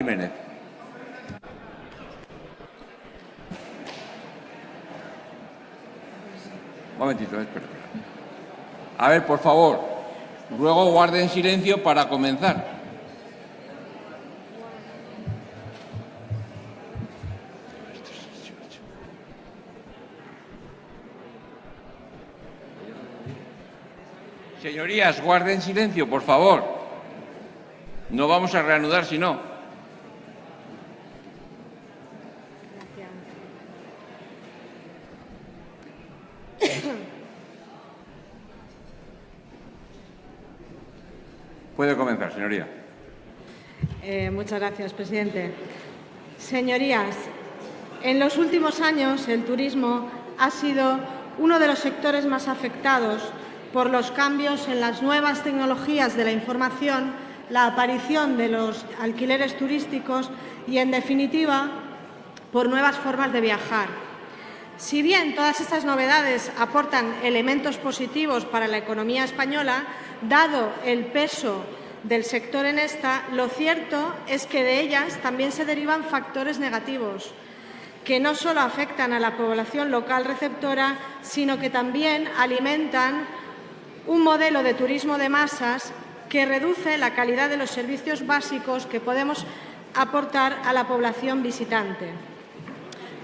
Jiménez. Un momentito, espera. A ver, por favor, ruego guarden silencio para comenzar. Señorías, guarden silencio, por favor. No vamos a reanudar si no. Puede comenzar, señoría. Eh, muchas gracias, presidente. Señorías, en los últimos años el turismo ha sido uno de los sectores más afectados por los cambios en las nuevas tecnologías de la información, la aparición de los alquileres turísticos y, en definitiva, por nuevas formas de viajar. Si bien todas estas novedades aportan elementos positivos para la economía española, dado el peso del sector en esta, lo cierto es que de ellas también se derivan factores negativos, que no solo afectan a la población local receptora, sino que también alimentan un modelo de turismo de masas que reduce la calidad de los servicios básicos que podemos aportar a la población visitante.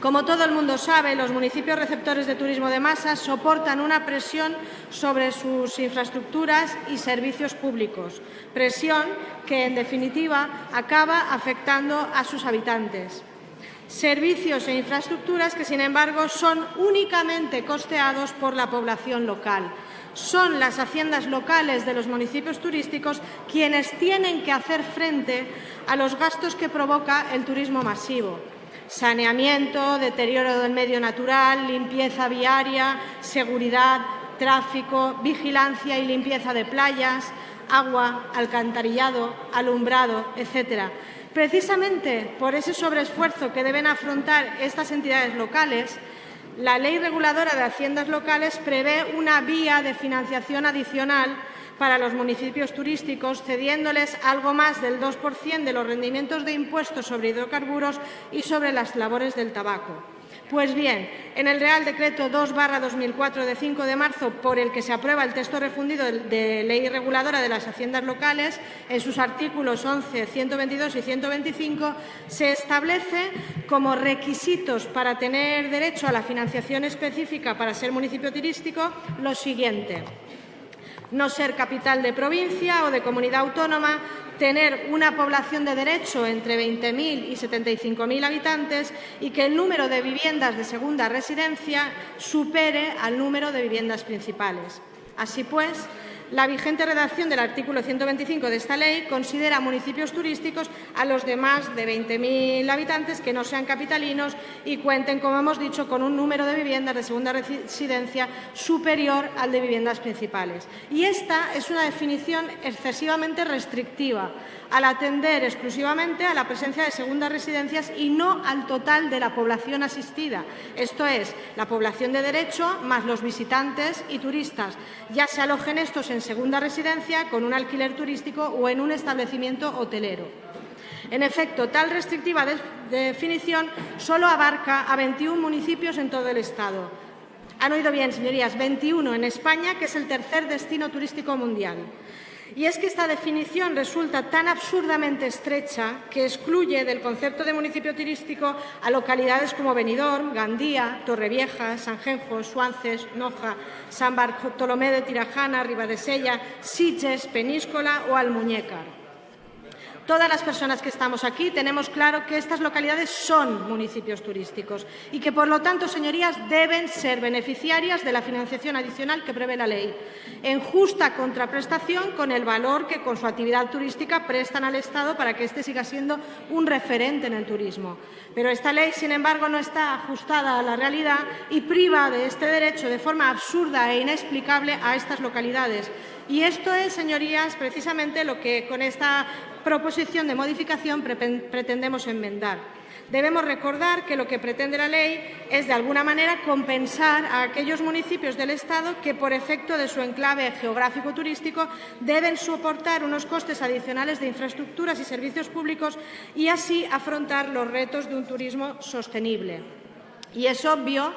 Como todo el mundo sabe, los municipios receptores de turismo de masas soportan una presión sobre sus infraestructuras y servicios públicos, presión que, en definitiva, acaba afectando a sus habitantes. Servicios e infraestructuras que, sin embargo, son únicamente costeados por la población local, son las haciendas locales de los municipios turísticos quienes tienen que hacer frente a los gastos que provoca el turismo masivo. Saneamiento, deterioro del medio natural, limpieza viaria, seguridad, tráfico, vigilancia y limpieza de playas, agua, alcantarillado, alumbrado, etcétera. Precisamente por ese sobreesfuerzo que deben afrontar estas entidades locales, la Ley Reguladora de Haciendas Locales prevé una vía de financiación adicional para los municipios turísticos, cediéndoles algo más del 2% de los rendimientos de impuestos sobre hidrocarburos y sobre las labores del tabaco. Pues bien, en el Real Decreto 2-2004 de 5 de marzo, por el que se aprueba el texto refundido de Ley Reguladora de las Haciendas Locales, en sus artículos 11, 122 y 125, se establece como requisitos para tener derecho a la financiación específica para ser municipio turístico lo siguiente no ser capital de provincia o de comunidad autónoma, tener una población de derecho entre 20.000 y 75.000 habitantes y que el número de viviendas de segunda residencia supere al número de viviendas principales. Así pues, la vigente redacción del artículo 125 de esta ley considera municipios turísticos a los de más de 20.000 habitantes que no sean capitalinos y cuenten, como hemos dicho, con un número de viviendas de segunda residencia superior al de viviendas principales. Y esta es una definición excesivamente restrictiva, al atender exclusivamente a la presencia de segundas residencias y no al total de la población asistida, esto es, la población de derecho más los visitantes y turistas, ya se alojen estos en segunda residencia, con un alquiler turístico o en un establecimiento hotelero. En efecto, tal restrictiva definición solo abarca a 21 municipios en todo el Estado. Han oído bien, señorías, 21 en España, que es el tercer destino turístico mundial. Y es que esta definición resulta tan absurdamente estrecha que excluye del concepto de municipio turístico a localidades como Benidorm, Gandía, Torrevieja, Sanjenjo, Suances, Noja, San Bartolomé de Tirajana, Ribadesella, Sitges, Peníscola o Almuñécar. Todas las personas que estamos aquí tenemos claro que estas localidades son municipios turísticos y que, por lo tanto, señorías, deben ser beneficiarias de la financiación adicional que prevé la ley, en justa contraprestación con el valor que con su actividad turística prestan al Estado para que éste siga siendo un referente en el turismo. Pero esta ley, sin embargo, no está ajustada a la realidad y priva de este derecho de forma absurda e inexplicable a estas localidades, Y esto es, señorías, precisamente lo que con esta proposición de modificación pretendemos enmendar. Debemos recordar que lo que pretende la ley es, de alguna manera, compensar a aquellos municipios del Estado que, por efecto de su enclave geográfico turístico, deben soportar unos costes adicionales de infraestructuras y servicios públicos y así afrontar los retos de un turismo sostenible. Y es obvio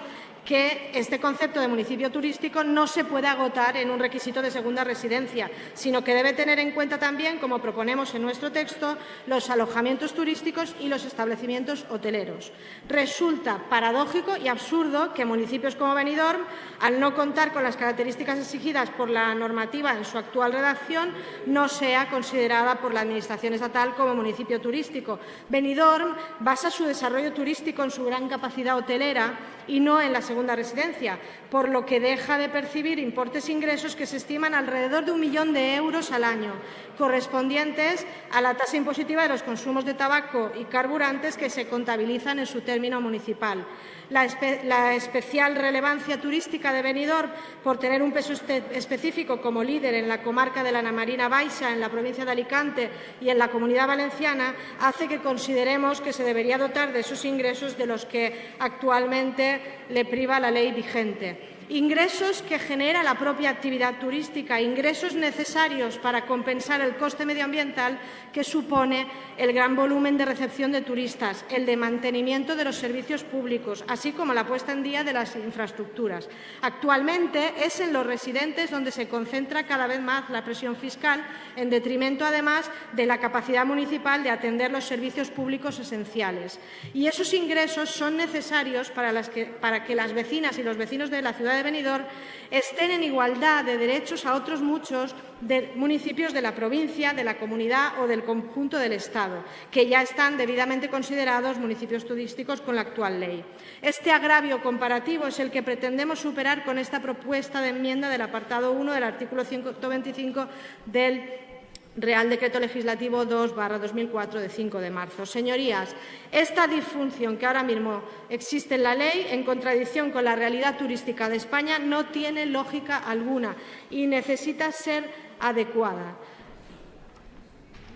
que este concepto de municipio turístico no se puede agotar en un requisito de segunda residencia, sino que debe tener en cuenta también, como proponemos en nuestro texto, los alojamientos turísticos y los establecimientos hoteleros. Resulta paradójico y absurdo que municipios como Benidorm, al no contar con las características exigidas por la normativa en su actual redacción, no sea considerada por la Administración estatal como municipio turístico. Benidorm basa su desarrollo turístico en su gran capacidad hotelera y no en la residencia, por lo que deja de percibir importes ingresos que se estiman alrededor de un millón de euros al año, correspondientes a la tasa impositiva de los consumos de tabaco y carburantes que se contabilizan en su término municipal. La, especial relevancia turística de Benidorm por tener un peso específico como líder en la comarca de la Namarina Baixa, en la provincia de Alicante y en la Comunidad Valenciana, hace que consideremos que se debería dotar de esos ingresos de los que actualmente le priva la ley vigente ingresos que genera la propia actividad turística, ingresos necesarios para compensar el coste medioambiental que supone el gran volumen de recepción de turistas, el de mantenimiento de los servicios públicos, así como la puesta en día de las infraestructuras. Actualmente es en los residentes donde se concentra cada vez más la presión fiscal, en detrimento, además, de la capacidad municipal de atender los servicios públicos esenciales. Y esos ingresos son necesarios para, que, que las vecinas y los vecinos de la ciudad de Benidorm estén en igualdad de derechos a otros muchos municipios de la provincia, de la comunidad o del conjunto del Estado, que ya están debidamente considerados municipios turísticos con la actual ley. Este agravio comparativo es el que pretendemos superar con esta propuesta de enmienda del apartado 1 del artículo 125 del Real Decreto Legislativo 2-2004 de 5 de marzo. Señorías, esta disfunción que ahora mismo existe en la ley, en contradicción con la realidad turística de España, no tiene lógica alguna y necesita ser adecuada.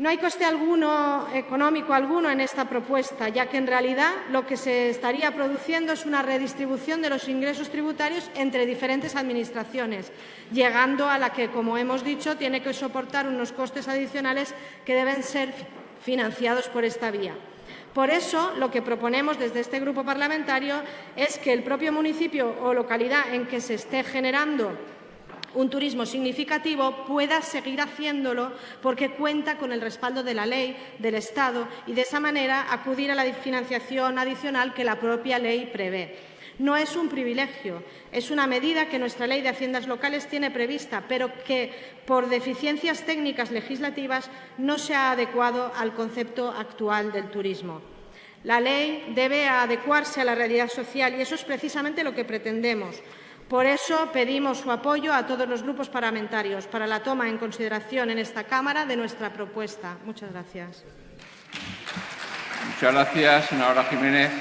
No hay coste alguno, económico alguno, en esta propuesta, ya que en realidad lo que se estaría produciendo es una redistribución de los ingresos tributarios entre diferentes administraciones, llegando a la que, como hemos dicho, tiene que soportar unos costes adicionales que deben ser financiados por esta vía. Por eso, lo que proponemos desde este grupo parlamentario es que el propio municipio o localidad en que se esté generando un turismo significativo pueda seguir haciéndolo porque cuenta con el respaldo de la ley, del Estado y de esa manera acudir a la financiación adicional que la propia ley prevé. No es un privilegio, es una medida que nuestra Ley de Haciendas Locales tiene prevista, pero que, por deficiencias técnicas legislativas, no se ha adecuado al concepto actual del turismo. La ley debe adecuarse a la realidad social y eso es precisamente lo que pretendemos. Por eso pedimos su apoyo a todos los grupos parlamentarios para la toma en consideración en esta Cámara de nuestra propuesta. Muchas gracias. Muchas gracias, Jiménez.